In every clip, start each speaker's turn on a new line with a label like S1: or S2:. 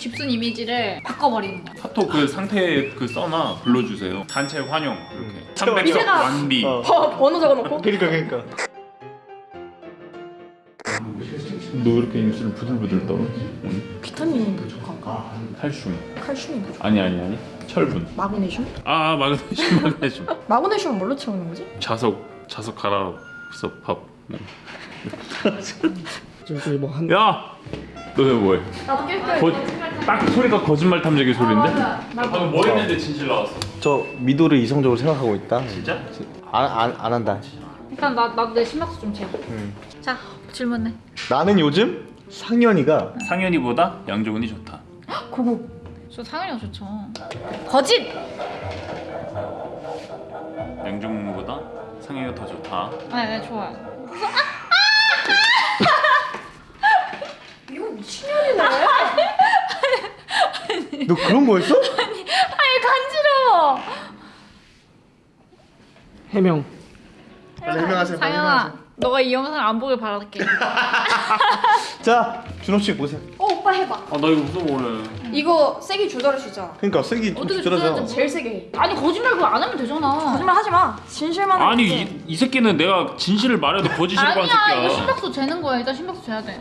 S1: 집순 이미지를 바꿔버리는 거야.
S2: 카톡 그 상태 그 써놔 불러주세요. 단체 환영 이렇게.
S3: 음.
S2: 300석
S1: 미세가-
S2: 완비.
S3: 어.
S1: 어, 번호 적어놓고.
S3: 그러니까 그러니까
S2: 너 이렇게 입술 부들부들 떨어?
S1: 비타민이 부족한가?
S2: 칼슘.
S1: 칼슘이 부족.
S2: 아니 아니 아니. 철분.
S1: 마그네슘?
S2: 아 마그네슘 마그네슘.
S1: 마그네슘은 뭘로 채우는 거지?
S2: 자석 자석 갈아서 밥.
S3: 뭐한
S2: 야, 너왜 뭐해?
S1: 나도 깰
S2: 거, 딱 소리가 거짓말 탐지기 소리인데? 방금 뭐 했는데 진실 나왔어.
S3: 저 미도를 이성적으로 생각하고 있다
S2: 진짜?
S3: 안, 안, 안 한다
S1: 일단 나 나도 내 심박수 좀 재고.
S3: 음.
S1: 자 질문해.
S3: 나는 요즘 상현이가
S2: 상현이보다 양정은이 좋다.
S1: 고고. 저 상현이가 좋죠. 거짓.
S2: 양정은보다 상현이가 더 좋다.
S1: 네, 네 좋아요. 그래서 아, 아, 아! 이거 미친년이네.
S3: 너 그런 거였어?
S1: 아니 간지러워.
S3: 해명 빨리 해명하세요 빨리 해명하세요
S1: 너가 이 영상을 안 보길 바랄게.
S3: 자 준호 씨 보세요
S4: 어 오빠 해봐
S2: 아 나 이거 무서워.
S4: 이거 세게 조절할 수 있잖아
S3: 그러니까 세기 좀
S1: 어떻게 조절하지?
S4: 제일 세게 해
S1: 아니 거짓말 그거 안 하면 되잖아.
S4: 거짓말 하지 마 진실만
S2: 아니. 이, 이 새끼는 내가 진실을 말해도 거짓이라고 한
S1: 아니야 이거
S2: 새끼야.
S1: 심박수 재는 거야. 일단 심박수 재야 돼.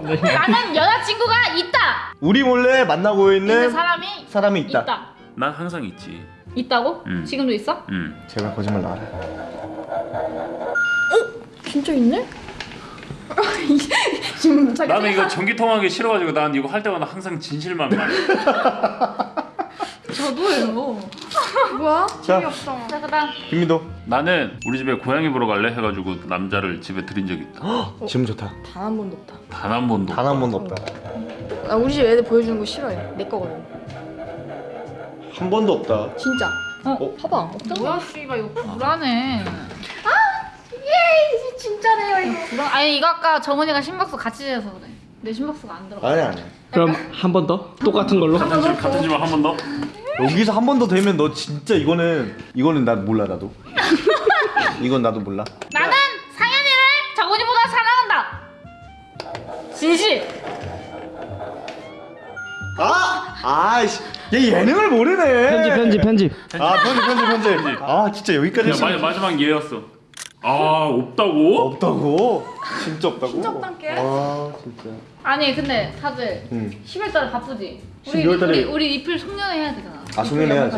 S1: 나는 여자친구가 있다.
S3: 우리 몰래 만나고 있는
S1: 있는 사람이
S3: 사람이 있다.
S1: 있다.
S2: 난 항상 있지.
S1: 있다고?
S2: 음.
S1: 지금도 있어?
S2: 응.
S3: 제발 거짓말 나와라
S4: 진짜 있네? 지금 자기
S2: 나는 이거
S4: 생각-
S2: 전기 통화하기 싫어가지고 난 이거 할 때마다 항상 진실만 말해.
S1: 저도예요.
S4: 뭐야?
S3: 자.
S4: 재미없어
S1: 자 그다음
S3: 김미도
S2: 나는 우리 집에 고양이 보러 갈래 해가지고 남자를 집에 들인 적 있다.
S3: 지금 좋다
S4: 단 한 번도 없다
S2: 단 한 번도.
S3: 단 한 번도 없다
S4: 나 우리 집 애들 보여주는 거 싫어해 내 거거든
S3: 한 번도 없다
S4: 진짜
S1: 어?
S4: 봐봐 없잖아
S1: 뭐야 씨발 이거 불안해.
S4: 예 진짜래요 이거
S1: 불안. 아니 이거 아까 정은이가 심박수 같이 재서 그래. 내 심박수가 안 들어가.
S3: 아니 아니
S5: 그럼 한 번 더? 똑같은 걸로?
S2: 같은 집 같은 집만 한번 더.
S3: 여기서 한 번 더 되면 너 진짜 이거는 이거는 나 몰라 나도 이건 나도 몰라
S1: 나는 상현이를 정은이보다 사랑한다. 진실.
S3: 아! 아이씨 얘 예능을 모르네
S5: 편집 편집 편집
S3: 아 편집 편집 편집 아 진짜 여기까지 했으면
S2: 마, 마지막 얘였어. 아 없다고?
S3: 없다고? 진짜 없다고?
S4: 진짜 없단게?
S3: 아 진짜
S1: 아니 근데 다들
S3: 응
S1: 10월달에 바쁘지. 우리
S3: 12월 달에-
S1: 우리 우리 리필 송년회 해야 되잖아.
S3: 아,
S1: 연말
S3: 해야지.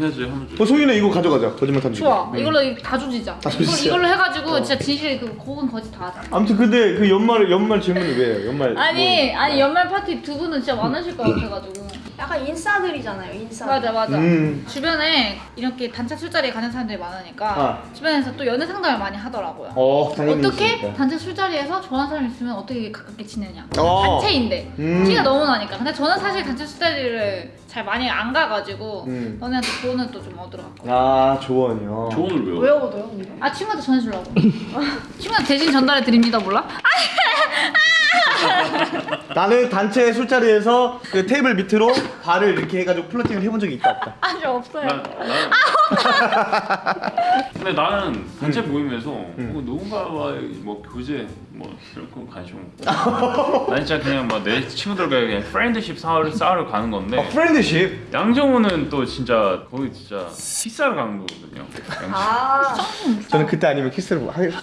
S2: 해야지 하면
S3: 어 소희는 이거 가져가자 거짓말 탐지
S1: 좋아. 이걸로 다 조지자.
S3: 다 조지자.
S1: 이걸로 해가지고
S3: 어.
S1: 진짜 진실 그 고은 거짓 다 하자.
S3: 아무튼 근데 그 연말 연말 질문이 왜요? 연말
S1: 아니
S3: 뭐-
S1: 아니 연말 파티 두 분은 진짜 많으실 것 같아가지고.
S4: 약간 인싸들이잖아요 인싸
S1: 맞아 맞아.
S3: 음.
S1: 주변에 이렇게 단체 술자리에 가는 사람들이 많으니까
S3: 아.
S1: 주변에서 또 연애 상담을 많이 하더라고요.
S3: 어 당연히
S1: 어떻게
S3: 있으니까.
S1: 단체 술자리에서 좋아하는 사람 있으면 어떻게 가깝게 지내냐
S3: 어.
S1: 단체인데
S3: 음.
S1: 티가 너무 나니까 근데 저는 사실 단체 술자리를 잘 많이 안 가가지고
S3: 음.
S1: 너네한테 조언을 또 좀 얻으러 갔거든.
S3: 아 조언이요?
S2: 조언을 외워.
S4: 왜 얻어요?
S1: 아 친구한테 전해주려고. 친구한테 대신 전달해 드립니다 몰라?
S3: 나는 단체 술자리에서 그 테이블 밑으로 발을 이렇게 해가지고 flirting을 해본 적이 있다 없다.
S4: 아직 없어요.
S2: 난, 난... 근데 나는 단체 모임에서 뭐 누군가와 뭐 교제 뭐거 관심 없고. 난 진짜 그냥 막 내 친구들과 그냥 friendship 쌓으러, 쌓으러 가는 건데.
S3: 어 friendship
S2: 양정우는 또 진짜 거기 진짜 키스하러 가는 거거든요. 양정.
S4: 아.
S3: 저는 그때 아니면 키스를 하겠어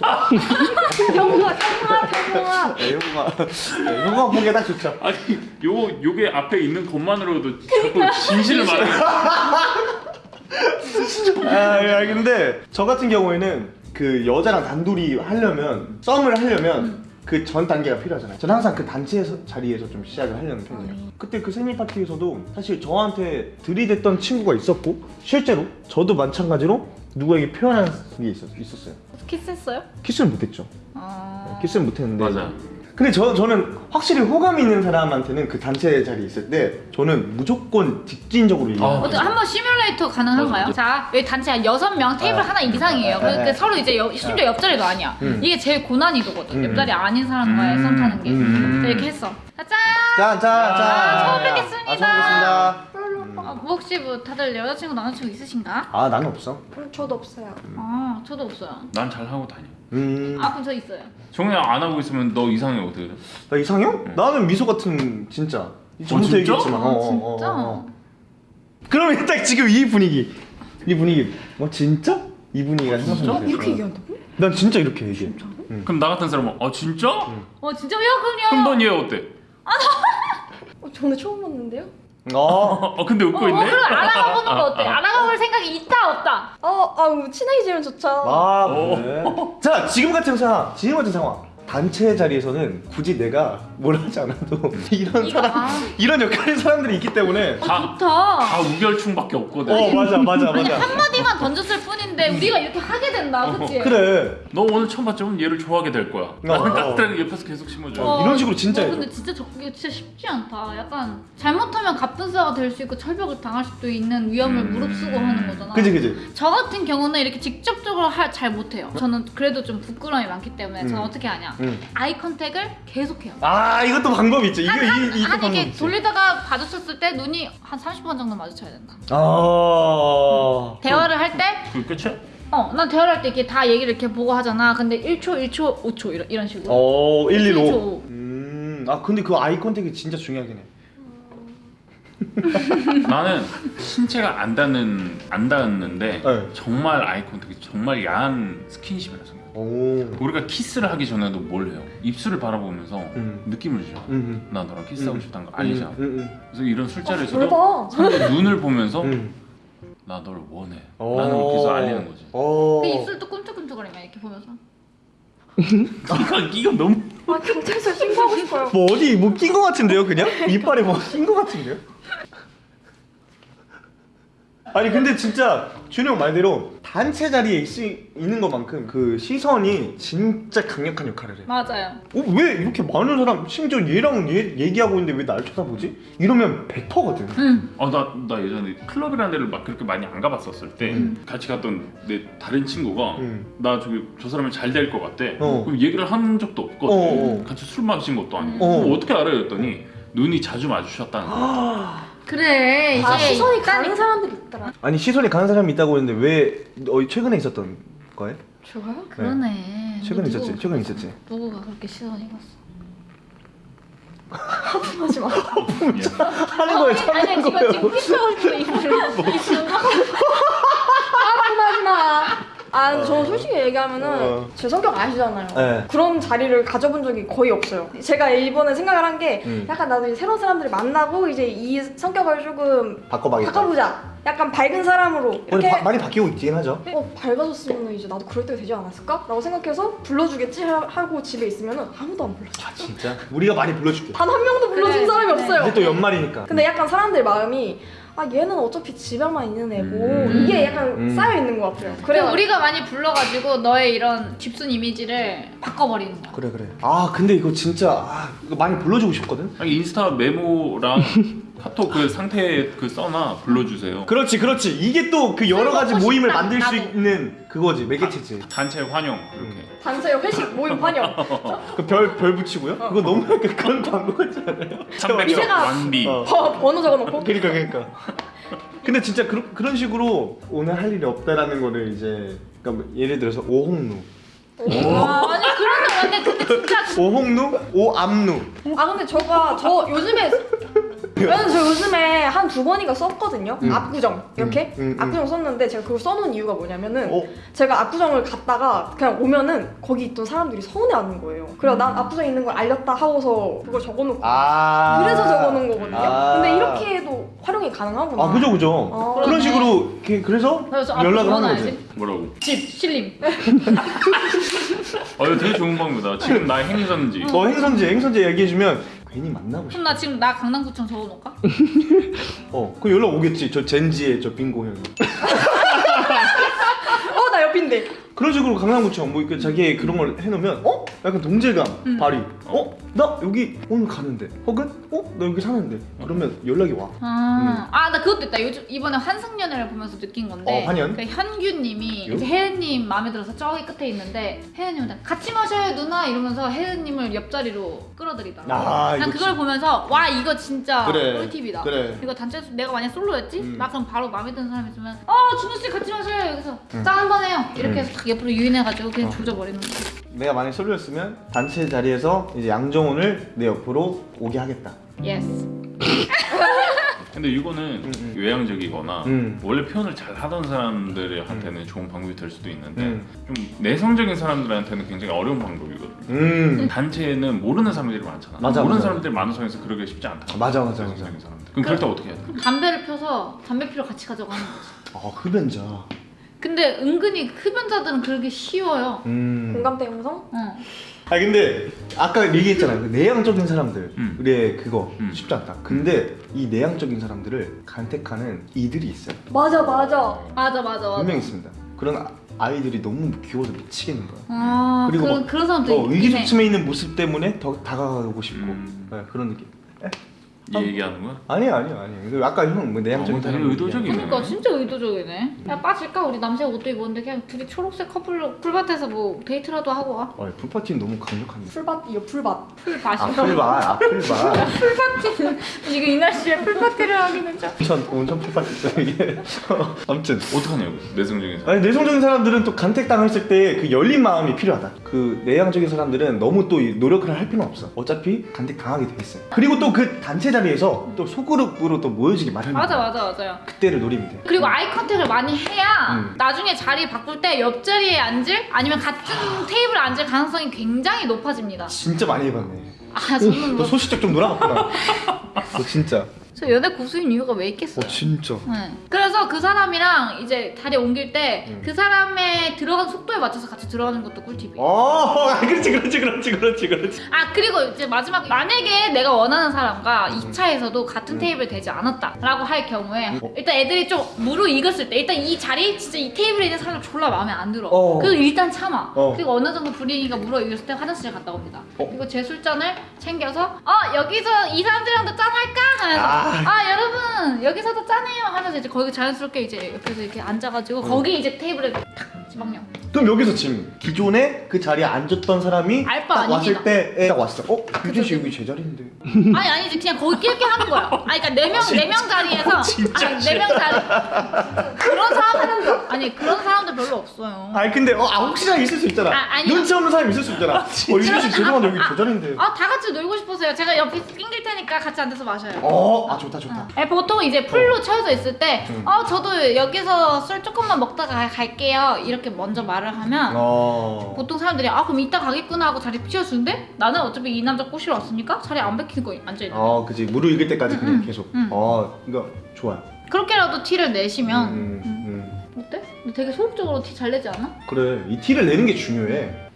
S3: 네, 형아 네, 형아 보기에 딱 좋죠.
S2: 아니 요 요게 앞에 있는 것만으로도 자꾸 진실을 말해
S3: 아 야, 근데 저 같은 경우에는 그 여자랑 단둘이 하려면 썸을 하려면 그전 단계가 필요하잖아요. 저는 항상 그 단체에서 자리에서 좀 시작을 하려는 편이에요. 그때 그 생일 파티에서도 사실 저한테 들이댔던 친구가 있었고 실제로 저도 마찬가지로 누구에게 표현한 게 있었, 있었어요.
S1: 키스했어요?
S3: 키스는 못했죠.
S1: 아...
S3: 키스는 못했는데
S2: 맞아
S3: 근데 저, 저는 확실히 호감 있는 사람한테는 그 단체 자리에 있을 때 저는 무조건 직진적으로 얘기해요.
S2: 아,
S1: 한번 시뮬레이터 가능한가요?
S2: 맞아.
S1: 자 여기 단체 한 여섯 명 테이블
S3: 아.
S1: 하나 이상이에요.
S3: 아,
S1: 그러니까
S3: 아,
S1: 서로 이제 옆, 심지어 옆자리도 아니야.
S3: 음.
S1: 이게 제일 고난이도거든.
S3: 음.
S1: 옆자리 아닌 사람과의
S2: 음.
S1: 썸 타는 게.
S3: 음.
S1: 자, 이렇게 했어. 자, 짠.
S3: 자, 자, 자.
S1: 아, 처음 뵙겠습니다.
S3: 아, 처음 뵙겠습니다.
S1: 어, 뭐 혹시 뭐 다들 여자친구 남자친구 있으신가?
S3: 아, 나는 없어.
S4: 음, 저도 없어요
S1: 아 저도 없어요.
S2: 난 잘 하고 다녀
S3: 음.
S1: 아 그럼 저 있어요.
S2: 정우야 안 하고 있으면 너 이상해 어떻게 돼?
S3: 나 이상형? 나는 미소 같은 진짜 전부터
S2: 진짜?
S3: 얘기했지만. 어, 어, 어,
S1: 진짜?
S3: 어. 그러면 딱 지금 이 분위기, 이 분위기. 뭐 진짜? 이 분위기가 생각나요.
S1: 이렇게 얘기한다고?
S3: 난 진짜 이렇게 얘기해.
S2: 그럼 나 같은 사람은 아 진짜?
S1: 어 진짜 야
S2: 그럼
S1: 그럼요.
S2: 넌얘 어때?
S1: 어, 저는 처음 봤는데요.
S3: 어.
S2: 어 근데 웃고
S1: 어,
S2: 있네?
S1: 그럼 알아가 보는 거
S2: 아,
S1: 어때?
S2: 아.
S1: 알아가 볼 생각이 있다 없다?
S4: 어, 아, 친해지면 좋죠.
S3: 아 그래. 자 지금 같은 상황, 지금 같은 상황. 단체 자리에서는 굳이 내가 뭘 하지 않아도 이런
S1: 이거,
S3: 사람,
S1: 아.
S3: 이런 역할의 사람들이 있기 때문에.
S2: 다,
S1: 좋다.
S2: 다 우결충밖에 없거든
S3: 어 맞아 맞아
S1: 아니
S3: 맞아.
S1: 한마디만 던졌을 뿐인데 우리가 이렇게 하게 된다, 그치?
S3: 그래.
S2: 너 오늘 처음 봤지만 얘를 좋아하게 될 거야 나는
S3: 어.
S2: 깍두기 옆에서 계속 심어줘
S3: 어. 이런 식으로 진짜
S1: 어. 근데 진짜 저게 진짜 쉽지 않다. 약간 잘못하면 갑분싸가 될 수 있고 철벽을 당할 수도 있는 위험을
S2: 음.
S1: 무릅쓰고 하는 거잖아.
S3: 그지 그지.
S1: 저 같은 경우는 이렇게 직접적으로 할, 잘 못해요. 저는 그래도 좀 부끄러움이 많기 때문에 저는
S3: 음.
S1: 어떻게 하냐.
S3: 응.
S1: 아이 컨택을 계속해요.
S3: 아 이것도 방법이 있죠. 이거
S1: 한, 한,
S3: 이 이거
S1: 한
S3: 방법
S1: 이게
S3: 있지.
S1: 돌리다가 마주쳤을 때 눈이 한 30번 정도 마주쳐야 된다.
S3: 아.
S1: 대화를 할 때,
S2: 그게 끝이야?
S1: 어, 난 대화를 할 때 이렇게 다 얘기를 이렇게 보고 하잖아. 근데 1초, 1초, 5초 이런, 이런 식으로.
S3: 어 1, 1, 5.
S1: 그렇죠.
S3: 음. 아 근데 그 eye contact이 진짜 중요하긴 해.
S2: 나는 신체가 안 닿는 안 닿았는데
S3: 네.
S2: 정말 eye contact이 정말 야한 스킨십이라 생각.
S3: 오.
S2: 우리가 키스를 하기 전에도 뭘 해요? 입술을 바라보면서
S3: 음.
S2: 느낌을 주죠.
S3: 음.
S2: 나 너랑 키스하고
S3: 음.
S2: 싶다는 거 알리잖아.
S3: 음.
S2: 그래서 이런
S4: 어,
S2: 술자리에서도. 상대 눈을 보면서
S3: 음. 음.
S2: 나 널 원해.
S3: 오.
S2: 라는 걸 계속 알리는 거지.
S3: 어.
S1: 그 입술도 꿈틀꿈틀거리면 이렇게 보면서.
S2: 이거 이거 너무
S4: 아, 경찰서에 신고하고 싶어요.
S3: 뭐 어디 뭐 낀 거 같은데요, 그냥? 이빨에 뭐 낀 거 같은데요? 아니 근데 진짜 준영 말대로 단체 자리에 있, 있는 것만큼 그 시선이 진짜 강력한 역할을 해.
S1: 맞아요.
S3: 어, 왜 이렇게 많은 사람 심지어 얘랑 얘 얘기하고 있는데 왜 날 쳐다보지? 이러면 100%거든.
S1: 응.
S2: 아나 나 예전에 클럽이라는 데를 막 그렇게 많이 안 가봤었을 때
S3: 음.
S2: 같이 갔던 내 다른 친구가
S3: 음.
S2: 나 저기 저 사람이 잘 될 것 같대.
S3: 어.
S2: 그럼 얘기를 한 적도 없거든.
S3: 어, 어.
S2: 같이 술 마신 것도 아니고.
S3: 어.
S2: 어떻게 알아요? 했더니 눈이 자주 마주쳤다는 거야.
S1: 그래, 이제.
S4: 아, 시선이
S1: 있다니까.
S4: 가는 사람들이 있더라.
S3: 아니 시선이 가는 사람이 있다고 했는데 왜 어, 최근에 있었던 거예요?
S4: 저요?
S1: 그러네.
S3: 최근에 있었지. 최근에 있었지.
S1: 누구가 그렇게 시선이 갔어?
S4: 하지 마.
S3: 하는 거에
S1: 아니,
S3: 참는
S1: 지금
S3: 거예요.
S1: 지금 피쳐고 싶어 입술을. 입술을.
S4: 하지 마. 아, 저 솔직히 얘기하면은
S3: 어.
S4: 제 성격 아시잖아요.
S3: 네.
S4: 그런 자리를 가져본 적이 거의 없어요. 제가 이번에 생각을 한 게
S3: 음.
S4: 약간 나도 이제 새로운 사람들을 만나고 이제 이 성격을 조금
S3: 바꿔봐야겠다.
S4: 바꿔보자. 약간 밝은 사람으로 이렇게
S3: 바, 많이 바뀌고 있긴 하죠.
S4: 어 밝아졌으면 이제 나도 그럴 때가 되지 않았을까? 라고 생각해서 불러주겠지 하- 하고 집에 있으면은 아무도 안 불러줘.
S3: 아 진짜? 우리가 많이 불러줄게.
S4: 단 한 명도 불러준
S1: 그래,
S4: 사람이
S1: 그래.
S4: 없어요.
S3: 이제 또 연말이니까.
S4: 근데 약간 사람들 마음이 아 얘는 어차피 집에만 있는 애고
S2: 음.
S4: 이게 약간
S3: 음.
S4: 쌓여 있는 것 같아요.
S1: 그래
S4: 그래
S1: 우리가 많이 불러가지고 너의 이런 집순 이미지를 바꿔버리는 거야.
S3: 그래 그래. 아 근데 이거 진짜 아, 이거 많이 불러주고 싶거든.
S2: 아니, 인스타 메모랑 카톡 그 상태 그 써놔 불러주세요.
S3: 그렇지 그렇지. 이게 또 그 여러
S1: 술
S3: 가지 모임을
S1: 싶다,
S3: 만들 수
S1: 나도.
S3: 있는 그거지 매개체지.
S2: 단체 환영 이렇게.
S4: 단체 회식 모임 환영.
S3: 그별별 붙이고요. 그거 너무 약간 그런 광고 같지 않아요?
S2: 300석
S4: 미세가-
S2: 완비.
S3: 어.
S4: 번- 번호 적어놓고
S3: 그러니까 그러니까. 근데 진짜 그런 식으로 오늘 할 일이 없다라는 거를 이제 그러니까 뭐 예를 들어서 오홍루,
S1: 아, 아니 그런 거 근데 근데 진짜
S3: 오홍루, 오암루.
S4: 아 근데 저가 저 요즘에 왜냐면 저 요즘에 한 두 번인가 썼거든요
S3: 음.
S4: 압구정 이렇게
S3: 음, 음, 음.
S4: 압구정 썼는데 제가 그걸 써놓은 이유가 뭐냐면은
S3: 어?
S4: 제가 압구정을 갔다가 그냥 오면은 거기 있던 사람들이 서운해하는 거예요 그래서 난 압구정에 있는 걸 알렸다 하고서 그걸 적어놓고
S3: 아.
S4: 그래서 적어놓은 거거든요
S3: 아.
S4: 근데 이렇게 해도 활용이 가능하구나
S3: 아 그죠 그죠.
S4: 아.
S3: 그런
S1: 그러네.
S3: 식으로 이렇게 그래서 연락을 하는. 거지.
S2: 뭐라고?
S1: 집 실림.
S2: 어 이거 되게 좋은 방법이다. 지금 나 행선지.
S3: 어 행선지 행선지 얘기해주면 괜히 만나고 싶어.
S1: 그럼 나 지금 나 강남구청 적어놓을까?
S3: 어, 그 연락 오겠지. 저 젠지의 저 빙고 형이.
S4: 어 나 옆인데
S3: 그런 식으로 강남구청 뭐 이렇게 자기 그런 걸 해놓으면 어? 약간 동질감
S1: 음.
S3: 발휘. 어? 나 여기 오늘 가는데. 혹은 어? 나 여기 사는데. 그러면 연락이 와.
S1: 아, 아, 나 그것도 있다. 요즘 이번에 환승연애를 보면서 느낀 건데.
S3: 어, 환연?
S1: 그 현규님이
S3: 요?
S1: 이제 혜은님 마음에 들어서 저기 끝에 있는데 혜은님한테 같이 마셔요 누나 이러면서 혜은님을 옆자리로 끌어들이더라고.
S3: 아,
S1: 난
S3: 이거
S1: 그걸 보면서 와 이거 진짜
S3: 그래,
S1: 꿀팁이다.
S3: 그래.
S1: 이거 단체 내가 만약 솔로였지?
S3: 음.
S1: 나 그럼 바로 마음에 드는 사람 있으면 어 준우 씨 같이 마셔요. 여기서
S3: 음.
S1: 짠 한번 해요. 이렇게
S3: 음.
S1: 해서 딱 옆으로 유인해가지고 그냥
S3: 어.
S1: 조져버리는 거지.
S3: 내가 만약 솔로였으면 단체 자리에서 이제 양정훈을 내 옆으로 오게 하겠다.
S1: Yes.
S2: 근데 이거는
S3: 음, 음.
S2: 외향적이거나
S3: 음.
S2: 원래 표현을 잘 하던 사람들한테는 좋은 방법이 될 수도 있는데
S3: 음.
S2: 좀 내성적인 사람들한테는 굉장히 어려운 방법이거든.
S3: 음.
S2: 단체에는 모르는 사람들이 많잖아.
S3: 맞아,
S2: 모르는
S3: 맞아.
S2: 사람들이 많은 상황에서 그러기 쉽지 않다.
S3: 맞아, 맞아, 맞아.
S2: 내성적인 사람들. 그럼 그럴 때 어떻게 해야 돼?
S1: 담배를 펴서 담배 피러 같이 가자고 하는 거지.
S3: 아 흡연자.
S1: 근데 은근히 흡연자들은 그러기 쉬워요.
S3: 음.
S4: 공감대 형성?
S1: 어.
S3: 아 근데 아까 얘기했잖아요. 그 내향적인 사람들의
S2: 음.
S3: 그거
S2: 음.
S3: 쉽지 않다. 근데 이 내향적인 사람들을 간택하는 이들이 있어요.
S4: 맞아 맞아.
S1: 맞아 맞아 맞아.
S3: 분명 히 있습니다. 그런 아- 아이들이 너무 귀여워서 미치겠는 거야.
S1: 아
S3: 그리고
S1: 그런
S3: 막-
S1: 그런 사람도
S3: 어,
S1: 있긴 해.
S3: 의기소침해 있는 모습 때문에 더 다가가고 싶고
S2: 음.
S3: 네, 그런 느낌.
S2: 이 얘기하는 거야?
S3: 아니야 아니야 아니야. 그 아까 형뭐 내향적인 사람
S2: 의도적이네.
S1: 그러니까 진짜 의도적이네. 야 빠질까? 우리 남색 옷도 입었는데 그냥 둘이 초록색 커플로 풀밭에서 뭐 데이트라도 하고 와.
S3: 어, pool party는 너무 강력한데.
S4: 풀밭이요 풀밭.
S1: 풀밭이.
S3: 아 풀밭, 아 풀밭.
S1: pool party는 이거 이 날씨에 pool party를 하기는 좀.
S3: 온천 온천 pool party 이게. 아무튼
S2: 어떡하냐고 내성적인 사람.
S3: 아니 내성적인 사람들은 또 간택 당했을 때 그 열린 마음이 필요하다. 그 내향적인 사람들은 너무 또이 노력을 할 필요는 없어. 어차피 간택 당하게 돼 있어요. 그리고 또 그 단체 자리에서 또 소그룹으로 또 모여지기 마련이야.
S1: 맞아 맞아 맞아요.
S3: 그때를 노리면 돼.
S1: 그리고 아이 컨택을 많이 해야
S3: 음.
S1: 나중에 자리 바꿀 때 옆자리에 앉을 아니면 같은 테이블에 앉을 가능성이 굉장히 높아집니다.
S3: 진짜 많이 해봤네.
S1: 아 저는
S3: 너
S1: 뭐,
S3: 소시적 좀 놀아봤구나. 너 진짜.
S1: 저 연애 고수인 이유가 왜 있겠어요?
S3: 어 진짜.
S1: 네. 그래서 그 사람이랑 이제 자리 옮길 때
S3: 음.
S1: 그 사람의 들어간 속도에 맞춰서 같이 들어가는 것도 꿀팁이에요.
S3: 어, 아, 그렇지, 그렇지, 그렇지, 그렇지, 그렇지.
S1: 아 그리고 이제 마지막 만약에 내가 원하는 사람과 2차에서도 같은 테이블 되지 않았다라고 할 경우에
S3: 어.
S1: 일단 애들이 좀 무르익었을 때 일단 이 자리 진짜 이 테이블에 있는 사람 졸라 마음에 안 들어
S3: 어.
S1: 그리고 일단 참아
S3: 어.
S1: 그리고 어느 정도 분위기가 무르익었을 때 화장실 갔다 옵니다
S3: 어.
S1: 그리고 제 술잔을 챙겨서 어 여기서 이 사람들이랑도 짠할까? 하면서
S3: 아.
S1: 아, 여러분 여기서도 짠해요 하면서 이제 거기 자연스럽게 이제 옆에서 이렇게 앉아가지고 거기 이제 테이블에 탁 지방령
S3: 그럼 여기서 지금 기존에 그 자리에 앉았던 사람이
S1: 알 바
S3: 딱
S1: 아닙니다.
S3: 왔을 때에 딱 왔어. 어, 유진 씨 여기 제 자리인데.
S1: 아니 아니지 그냥 거기 끼렇게 하는 거야. 아니 그러니까 네명네 명 자리에서
S2: 진짜
S1: 아니 네명 자리 그런 사람들 아니 그런 사람들 별로 없어요.
S3: 아니 근데 어, 아, 혹시나 있을 수 있잖아.
S1: 아, 아니요.
S3: 눈치 없는 사람이 있을 수 있잖아. 어, 유진 씨 죄송한데 여기 제 자리인데.
S1: 아 다 같이 놀고 싶어서요. 제가 옆에 낑길 테니까 같이 앉아서 마셔요.
S3: 어, 아 좋다 좋다.
S1: 네, 보통 이제 풀로 채워져 있을 때,
S3: 음.
S1: 어 저도 여기서 술 조금만 먹다가 가- 갈게요. 이렇게 먼저 말을 하면
S3: 어.
S1: 보통 사람들이 아 그럼 이따 가겠구나 하고 자리 비워주는데 나는 어차피 이 남자 꼬시러 왔으니까 자리 안 베끼고 앉아 있는.
S3: 어, 그지 무르익을 때까지
S1: 음,
S3: 그냥
S1: 음,
S3: 계속.
S1: 음.
S3: 어, 이거 좋아요.
S1: 그렇게라도 티를 내시면
S3: 음, 음, 음.
S1: 어때? 되게 소극적으로 티 잘 내지 않아?
S3: 그래, 이 티를 내는 게 중요해.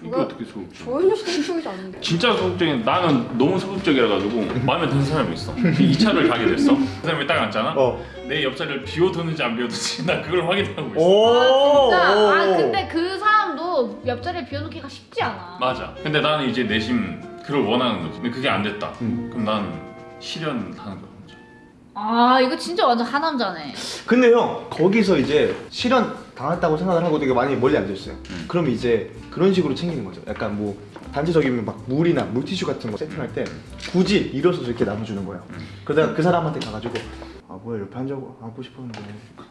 S4: 음,
S2: 이게
S4: 주가
S2: 어떻게 소극적?
S4: 조현우 씨는 소극적이지 않은데.
S2: 진짜 소극적인 나는 너무 소극적이라 가지고 마음에 드는 사람이 있어. 2차를 가게 됐어. 그 사람이 딱 앉잖아.
S3: 어.
S2: 내 옆자리를 비워두는지 안 비워두는지 나 그걸 확인하고 있어.
S3: 오.
S1: 아 진짜? 아
S3: 오.
S1: 근데 그 사람도 옆자리에 비워놓기가 쉽지 않아.
S2: 맞아. 근데 나는 이제 내심 그걸 원하는 거지. 근데 그게 안 됐다.
S3: 음.
S2: 그럼 나는 실현하는 거야. 혼자.
S1: 아 이거 진짜 완전 하남자네.
S3: 근데 형 거기서 이제 실현 당했다고 생각을 하고 되게 많이 멀리 앉아 있어요.
S2: 음.
S3: 그럼 이제 그런 식으로 챙기는 거죠. 약간 뭐 단체적이면 막 물이나 물티슈 같은 거 세팅할 때 굳이 일어서서 이렇게 나눠주는 거예요.
S2: 음.
S3: 그러다가 그 사람한테 가가지고 아 뭐야 옆에 앉아고 앉고 싶었는데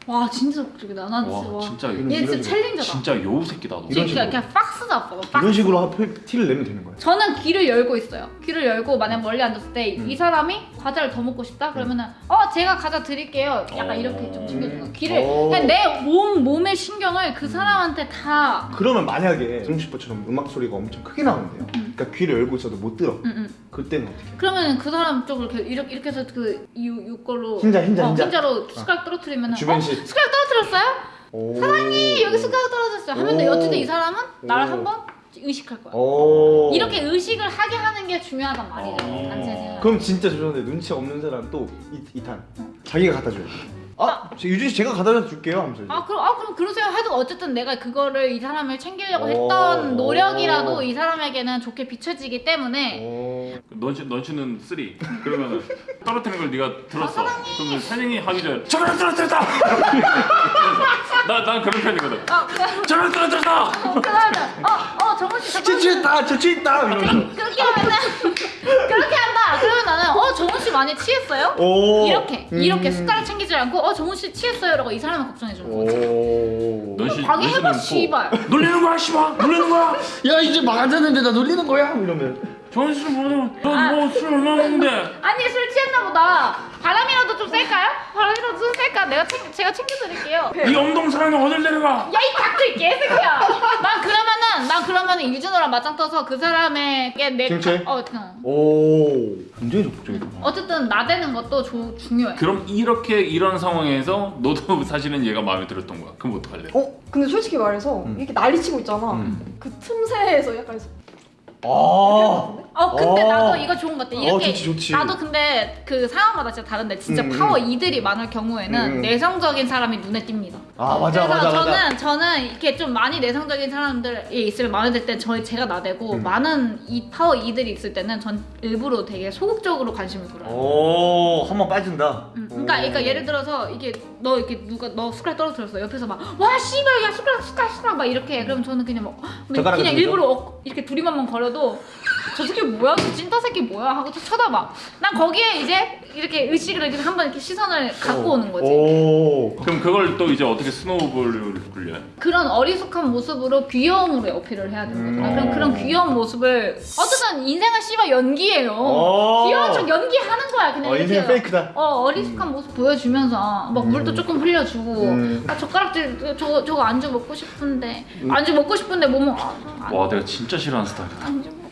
S1: 와 진짜 소극적이다. 나 진짜
S2: 와
S1: 와.
S2: 진짜
S3: 이런-
S1: 얘 진짜
S3: 이런
S1: 챌린저다.
S2: 진짜 여우 새끼다 너.
S3: 이런
S1: 진짜
S3: 식으로.
S1: 그냥 박스다 봐. 박스.
S3: 이런 식으로 하- 티를 내면 되는 거예요.
S1: 저는 귀를 열고 있어요. 귀를 열고 만약 멀리 앉았을 때 이
S3: 음.
S1: 사람이 과자를 더 먹고 싶다 그러면은 어 제가 과자 드릴게요. 약간
S2: 어.
S1: 이렇게 좀 챙겨주는 거. 귀를
S3: 어.
S1: 그냥 내 몸 몸의 신경을 그 사람한테 다.
S3: 그러면 만약에 정식퍼처럼 음악 소리가 엄청 크게 나온대요.
S1: 음.
S3: 그러니까 귀를 열고 있어도 못 들어.
S1: 응, 응.
S3: 그때는 어떻게? 해?
S1: 그러면 그 사람 쪽을 이렇게 이렇게, 해서 그 이, 이걸로
S3: 흰자, 흰자,
S1: 어,
S3: 흰자.
S1: 흰자로 숟가락 떨어뜨리면
S3: 주변
S1: 어?
S3: 시-
S1: 숟가락 떨어뜨렸어요?
S3: 사랑이
S1: 여기 숟가락 떨어졌어요. 하면
S3: 오.
S1: 어쨌든 이 사람은 나를
S3: 오.
S1: 한번 의식할 거야.
S3: 오.
S1: 이렇게 의식을 하게 하는 게 중요하단 말이죠.
S2: 어.
S1: 단체는.
S3: 그럼 진짜 죄송한데 눈치 없는 사람 또 이, 탄 자기가 갖다 줘요. 아, 저 유진 씨 제가 갖다 줄게요 하면서.
S1: 아 그럼 아 그럼 그러세요 해도 어쨌든 내가 그거를 이 사람을 챙기려고
S3: 오.
S1: 했던 노력이라도 이 사람에게는 좋게 비춰지기 때문에
S3: 오.
S2: 눈치 눈치는 three. 그러면은 떨어뜨리는 걸 네가 들었어. 그러면 사장이 하기 전에 저걸 떨어뜨렸다. 나 난 그런 편이거든.
S1: 아 그냥
S2: 저걸 떨어뜨렸다.
S1: 어 그러면 어 어 정훈 씨 잠깐
S3: 취했다, 저 취했다 이러면서.
S1: 그렇게 하면은 그렇게 한다 그러면 나는 어 정훈 씨 많이 취했어요?
S3: 오.
S1: 이렇게
S3: 음.
S1: 이렇게 숟가락 챙기지 않고 어 정훈 씨 취했어요라고 이 사람을 걱정해 주는 거지.
S3: 오.
S2: 넌치
S1: 방해해봐
S2: 뭐
S1: 씨발.
S2: 놀리는 거야 씨발. 놀리는 거야.
S3: 야 이제 막 앉았는데 나 놀리는 거야? 이러면.
S2: 정신 모르면 너뭐술 얼마 먹는데?
S1: 아니 술 취했나 보다. 바람이라도 좀 쐴까요? 바람이라도 좀 쐴까? 내가 챙 제가 챙겨드릴게요.
S2: 이 엉덩사랑을 어딜 데려가?
S1: 야 이 닭도 이 개새끼야. 난 그러면은 난 그러면은 유준호랑 맞짱 떠서 그 사람에게 내
S3: 칭찬?
S1: 어 그냥
S3: 오 굉장히 적극적이다.
S1: 어쨌든 나대는 것도 조, 중요해.
S2: 그럼 이렇게 이런 상황에서 너도 사실은 얘가 마음에 들었던 거야. 그럼 어떡할래?
S4: 어? 근데 솔직히 말해서
S3: 음.
S4: 이렇게 난리치고 있잖아.
S3: 음.
S4: 그 틈새에서 약간
S3: 아.
S1: 어 근데
S3: 어.
S1: 나도 이거 좋은 것 같아. 이렇게
S3: 어, 좋지, 좋지.
S1: 나도 근데 그 상황마다 진짜 다른데 진짜
S3: 음,
S1: 파워 E들이 많을 경우에는
S3: 음.
S1: 내성적인 사람이 눈에 띕니다.
S3: 아 맞아
S1: 그래서
S3: 맞아
S1: 저는
S3: 맞아.
S1: 저는 이렇게 좀 많이 내성적인 사람들이 있으면 마음에 들때 저희 제가 나대고
S3: 음.
S1: 많은 이 파워 E들이 있을 때는 전 일부러 되게 소극적으로 관심을 끌어요.
S3: 오 한번 빠진다.
S1: 음, 그러니까, 그러니까 예를 들어서 이게 너 이렇게 누가 너 숟가락 떨어뜨렸어 옆에서 막 와 씨발 야 숟가락 숟가락 숟가락 막 이렇게 해. 그럼 저는 그냥 막 그냥
S3: 젓가락을 들죠?
S1: 일부러 어, 이렇게 두리만만 거려도 저 새끼 뭐야 저 찐따 새끼 뭐야 하고 또 쳐다봐 난 거기에 이제 이렇게 의식을 이렇게 한번 이렇게 시선을 갖고 오는 거지
S3: 오.
S2: 그럼 그걸 또 이제 어떻게 스노우볼을 굴려?
S1: 그런 어리숙한 모습으로 귀여움으로 어필을 해야 되는
S3: 음.
S1: 그럼 그런 귀여운 모습을 어쨌든 인생은 씨발 연기예요
S3: 오.
S1: 귀여운 척 연기하는 거야 그냥
S3: 어
S1: 이렇게
S3: 인생 페이크다.
S1: 어 어리숙한 모습 보여주면서 막 물도 조금 흘려주고
S3: 음.
S1: 아 젓가락질 저거 저거 안주 먹고 싶은데
S3: 음.
S1: 안주 먹고 싶은데 뭐 먹? 아, 아,
S2: 와 내가 진짜 싫어하는 스타일이다.
S1: 안주.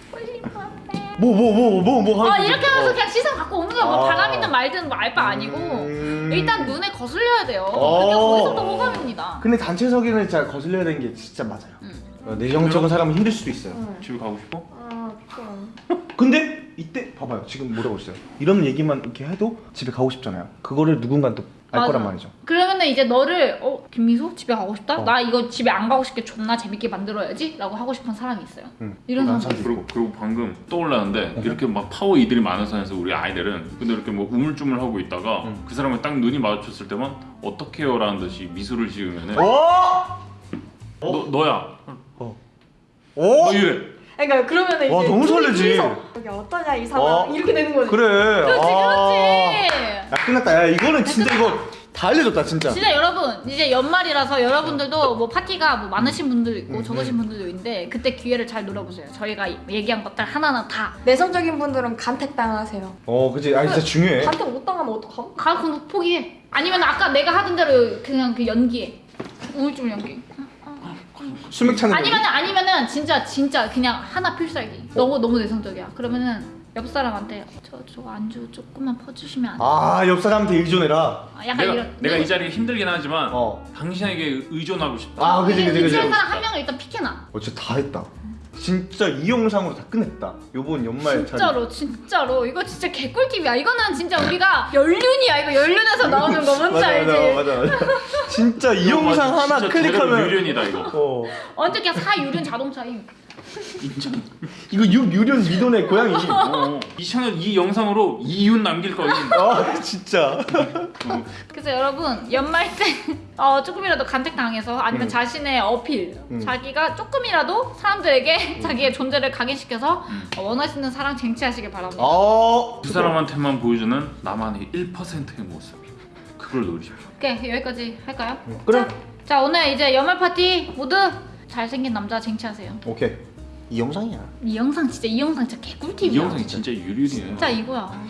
S3: 뭐 뭐 뭐 뭐
S1: 뭐아
S3: 하는
S1: 이렇게 하면서 그냥 시선 갖고 오는 거야. 뭐
S3: 아.
S1: 바람이든 말든 뭐 알바 아니고
S3: 음.
S1: 일단 눈에 거슬려야 돼요.
S3: 어.
S1: 그게 거기서부터 호감입니다.
S3: 근데 단체석에는 진짜 거슬려야 되는 게 진짜 맞아요.
S1: 음.
S3: 어, 내정적인 사람은 힘들 수도 있어요.
S4: 응.
S2: 집에 가고 싶어?
S4: 아, 좀.
S3: 근데 이때 봐봐요. 지금 뭐라고 했어요? 이런 얘기만 이렇게 해도 집에 가고 싶잖아요. 그거를 누군가 또 알
S1: 맞아.
S3: 거란 말이죠.
S1: 그러면은 이제 너를 어 김미소 집에 가고 싶다.
S3: 어.
S1: 나 이거 집에 안 가고 싶게 존나 재밌게 만들어야지라고 하고 싶은 사람이 있어요.
S3: 응.
S1: 이런
S3: 난
S1: 사람.
S2: 그리고 그리고 방금 떠올랐는데 이렇게 막 파워 이들이 많은 선에서 우리 아이들은 근데 이렇게 뭐 우물쭈물 하고 있다가
S3: 응.
S2: 그 사람을 딱 눈이 마주쳤을 때만 어떡해요라는 듯이 미소를 지으면은
S3: 어?
S2: 너 너야
S3: 오?
S2: 너 이래
S4: 그러니까 그러면 이제
S3: 와, 너무 설레지.
S4: 여기 어떠냐 이 상황
S3: 어.
S4: 이렇게 되는 거지.
S3: 그래.
S1: 그렇지
S3: 아.
S1: 그렇지.
S3: 야 끝났다. 야 이거는 진짜 이거 다 알려줬다 진짜.
S1: 진짜 여러분 이제 연말이라서 여러분들도 뭐 파티가 뭐 많으신 분들도 있고
S3: 음,
S1: 적으신 분들도 있는데 그때 기회를 잘 노려보세요. 저희가 얘기한 것들 하나하나 다
S4: 내성적인 분들은 간택당하세요.
S3: 어 그지. 아 진짜 중요해.
S4: 간택 못 당하면 어떡함?
S1: 가, 그럼 포기해. 아니면 아까 내가 하던 대로 그냥 그 연기해. 우울증 연기.
S3: 수맥 거지.
S1: 아니면은 아니면은 진짜 진짜 그냥 하나 필살기. 너무 너무 내성적이야. 그러면은 옆 사람한테 저 저 안주 조금만 퍼주시면 안 돼?
S3: 아, 옆 사람한테 의존해라.
S1: 아, 약간
S2: 내가
S1: 이런.
S2: 내가 이 자리에 힘들긴 하지만
S3: 어.
S2: 당신에게 의존하고 싶다
S3: 아, 그지, 그지, 그지.
S1: 는 사람 한 명을 일단 픽해놔.
S3: 어, 진짜 다 했다. 진짜 이 영상으로 다 끝냈다. 요번 연말
S1: 진짜로 진짜로 이거 진짜 개꿀팁이야. 이거는 진짜 우리가 연륜이야. 이거 연륜에서 나오는 거 뭔지
S3: 맞아,
S1: 알지?
S3: 맞아, 맞아, 맞아. 진짜 이 영상
S2: 맞아,
S3: 하나
S2: 진짜
S3: 클릭하면
S2: 유련이다 이거
S3: 어.
S1: 완전 그냥 사유륜 자동차임.
S2: 인정
S3: 이거 유, 유련 미돈의 고양이.
S2: 어, 이 채널 이 영상으로 이윤 남길 거임
S3: 아, 진짜.
S1: 그래서 여러분 연말 때 어, 조금이라도 간택 당해서 아니면
S3: 음.
S1: 자신의 어필,
S3: 음.
S1: 자기가 조금이라도 사람들에게 자기의 존재를 각인시켜서 어, 원하시는 사랑 쟁취하시길 바랍니다.
S3: 어.
S2: 두 사람한테만 보여주는 나만의 1%의 모습 그걸 노리십시오
S1: 오케이 여기까지 할까요?
S3: 그래.
S1: 자 오늘 이제 연말 파티 모두 잘생긴 남자 쟁취하세요.
S3: 오케이. 이 영상이야.
S1: 이 영상 진짜 이 영상 진짜 개꿀팁이야.
S2: 이 영상이 진짜 유륜이에요
S1: 진짜 이거야.